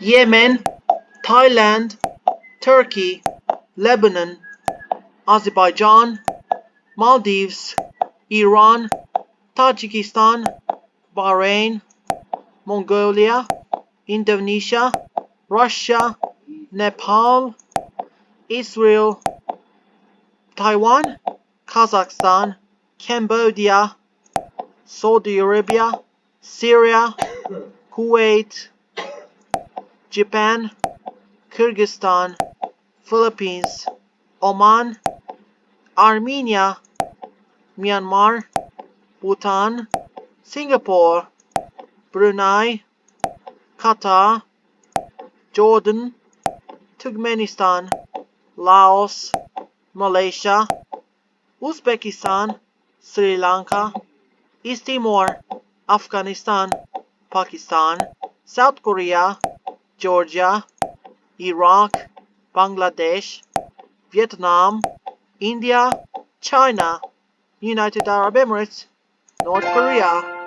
Yemen, Thailand, Turkey, Lebanon, Azerbaijan, Maldives, Iran, Tajikistan, Bahrain, Mongolia, Indonesia, Russia, Nepal, Israel, Taiwan, Kazakhstan, Cambodia, Saudi Arabia, Syria, Kuwait, Japan, Kyrgyzstan, Philippines, Oman, Armenia, Myanmar, Bhutan, Singapore, Brunei, Qatar, Jordan, Turkmenistan, Laos, Malaysia, Uzbekistan, Sri Lanka, East Timor, Afghanistan, Pakistan, South Korea, Georgia, Iraq, Bangladesh, Vietnam, India, China, United Arab Emirates, North Korea,